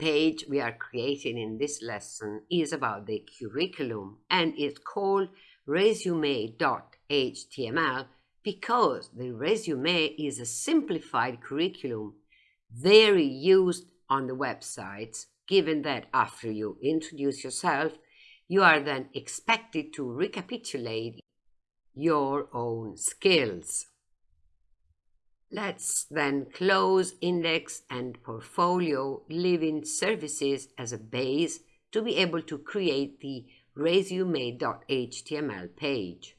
page we are creating in this lesson is about the curriculum and is called resume.html because the resume is a simplified curriculum very used on the websites, given that after you introduce yourself, you are then expected to recapitulate your own skills. Let's then close index and portfolio living services as a base to be able to create the resume.html page.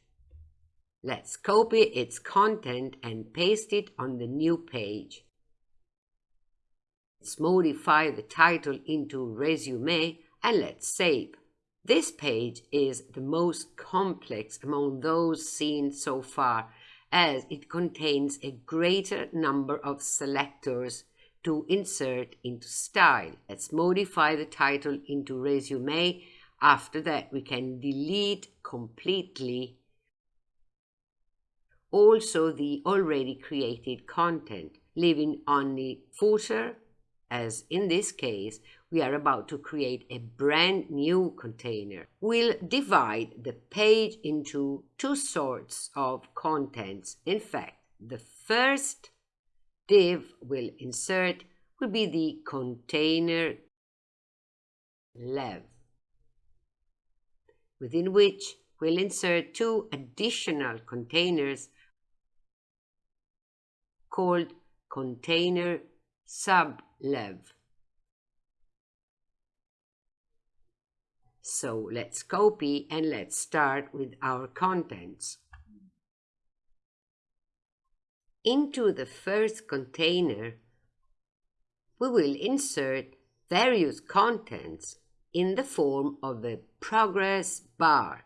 Let's copy its content and paste it on the new page. Let's modify the title into resume and let's save. This page is the most complex among those seen so far as it contains a greater number of selectors to insert into style. Let's modify the title into resume. After that, we can delete completely also the already created content, leaving only footer, as in this case, we are about to create a brand new container. We'll divide the page into two sorts of contents. In fact, the first div we'll insert will be the container lev, within which we'll insert two additional containers called container sublev. So let's copy and let's start with our contents. Into the first container, we will insert various contents in the form of a progress bar,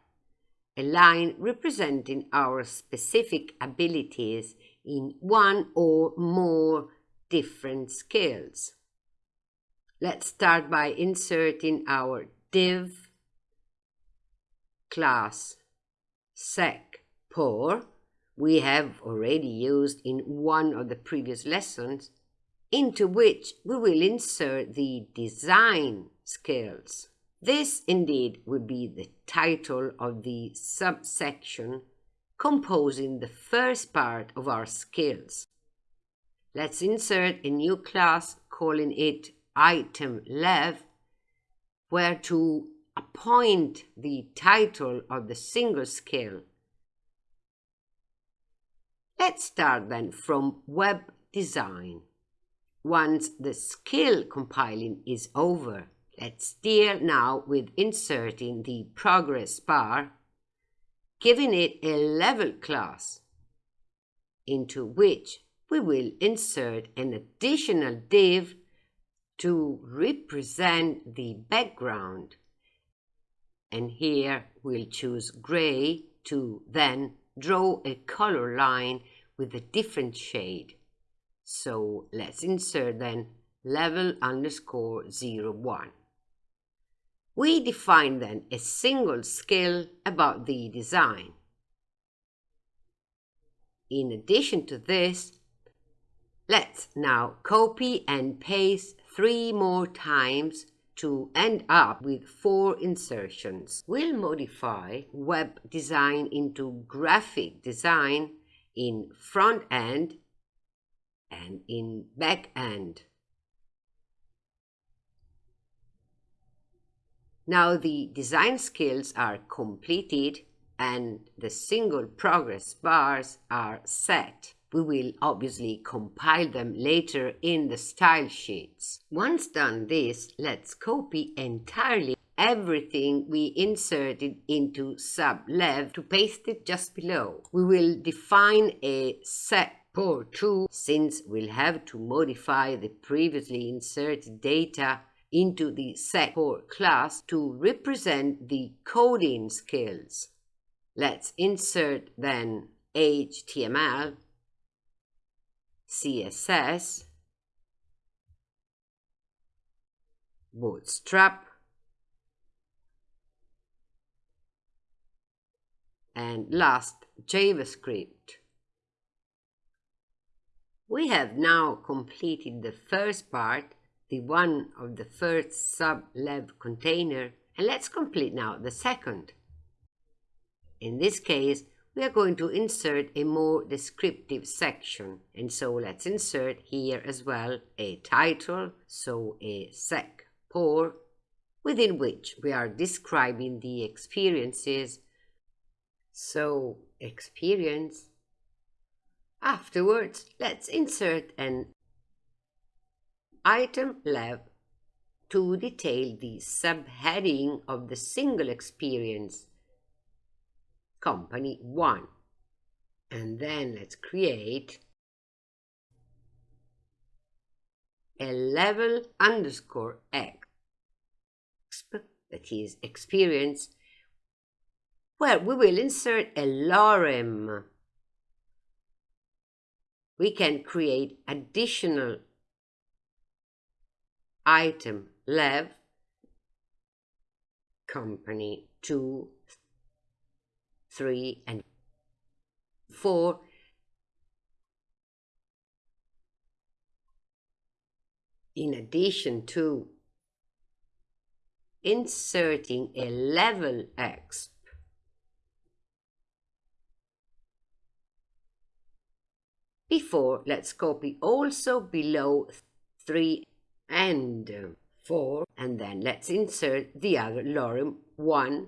a line representing our specific abilities in one or more different skills. Let's start by inserting our div class sec por we have already used in one of the previous lessons, into which we will insert the design skills. This indeed will be the title of the subsection composing the first part of our skills. Let's insert a new class calling it item lev, where to appoint the title of the single skill. Let's start then from web design. Once the skill compiling is over, let's deal now with inserting the progress bar, giving it a level class, into which we will insert an additional div to represent the background and here we'll choose gray to then draw a color line with a different shade. So let's insert then level underscore 01. We define then a single skill about the design. In addition to this, let's now copy and paste three more times to end up with four insertions. We'll modify web design into graphic design in front end and in back end. Now the design skills are completed and the single progress bars are set. We will obviously compile them later in the style sheets. Once done this, let's copy entirely everything we inserted into sublev to paste it just below. We will define a sec por 2 since we'll have to modify the previously inserted data into the sec por class to represent the coding skills. Let's insert then HTML CSS, Bootstrap, and last JavaScript. We have now completed the first part the one of the first sub-lev container and let's complete now the second. In this case, we are going to insert a more descriptive section. And so let's insert here as well a title, so a sec por, within which we are describing the experiences. So experience. Afterwards, let's insert an item lev to detail the subheading of the single experience company 1 and then let's create a level underscore x. That is experience where we will insert a lorem. We can create additional item lev company 2 3 and 4 in addition to inserting a level exp before let's copy also below 3 and 4 and then let's insert the other lorem 1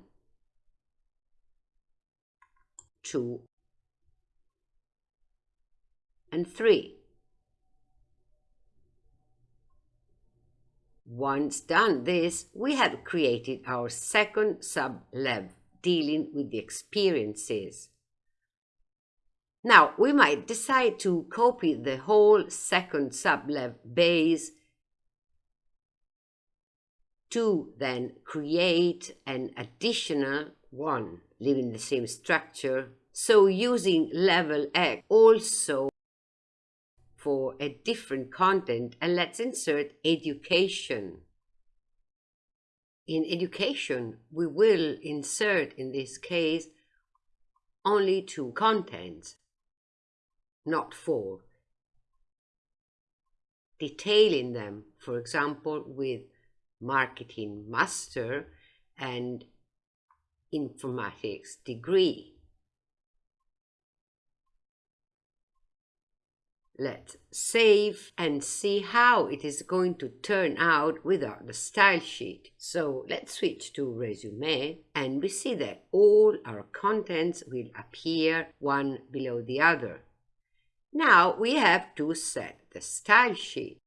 2 and 3 Once done this, we have created our second sub-lev dealing with the experiences. Now, we might decide to copy the whole second sub-lev base to then create an additional one, leaving the same structure. So using level X also for a different content and let's insert education. In education, we will insert in this case only two contents, not four. Detailing them, for example, with marketing master and informatics degree. Let's save and see how it is going to turn out without the style sheet. So let's switch to resume and we see that all our contents will appear one below the other. Now we have to set the style sheet.